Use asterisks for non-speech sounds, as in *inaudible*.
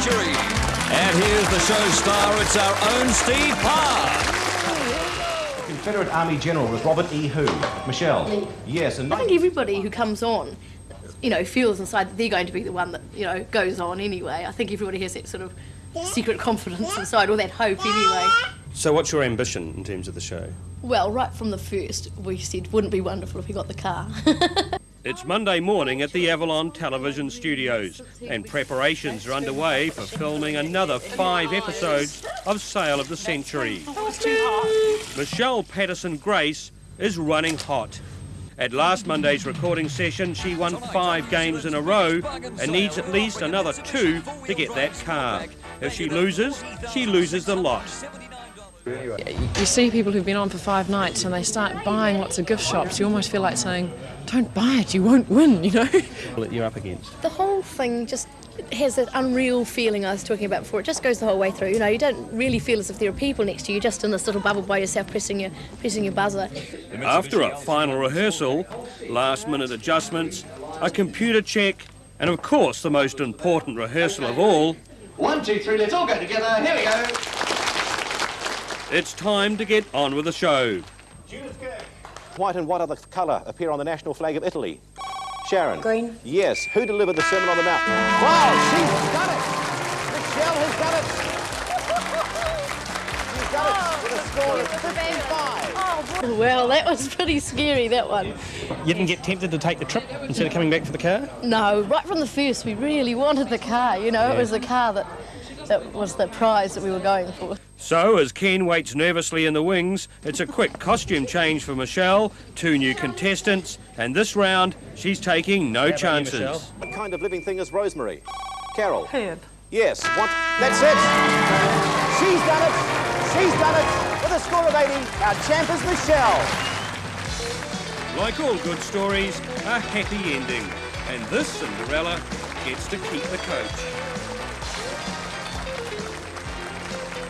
And here's the show star, it's our own Steve Parr. Confederate Army General was Robert E. Who? Michelle? Me. Yes, and I think everybody who comes on, you know, feels inside that they're going to be the one that, you know, goes on anyway. I think everybody has that sort of secret confidence inside, or that hope anyway. So, what's your ambition in terms of the show? Well, right from the first, we said, wouldn't it be wonderful if we got the car? *laughs* It's Monday morning at the Avalon Television Studios, and preparations are underway for filming another five episodes of Sale of the Century. Michelle Patterson Grace is running hot. At last Monday's recording session, she won five games in a row and needs at least another two to get that car. If she loses, she loses the lot. You see people who've been on for five nights and they start buying lots of gift shops. You almost feel like saying, "Don't buy it, you won't win." You know. That you're up against. the whole thing just has that unreal feeling I was talking about before. It just goes the whole way through. You know, you don't really feel as if there are people next to you, You're just in this little bubble by yourself, pressing your pressing your buzzer. After a final rehearsal, last minute adjustments, a computer check, and of course the most important rehearsal of all, One, two, three, let's all go together. Here we go. It's time to get on with the show. White and what other colour appear on the national flag of Italy? Sharon? Green. Yes. Who delivered the Sermon on the Mount? Wow, she's done it! Michelle has done it! She's done it oh, with a score of 55. Well, that was pretty scary, that one. You didn't get tempted to take the trip instead of coming back for the car? No, right from the first, we really wanted the car. You know, it was the car that, that was the prize that we were going for. So, as Ken waits nervously in the wings, it's a quick costume change for Michelle, two new contestants, and this round she's taking no chances. What kind of living thing is Rosemary? Carol? Herb. Yes. What? That's it! She's done it! She's done it! With a score of 80, our champ is Michelle. Like all good stories, a happy ending. And this Cinderella gets to keep the coach.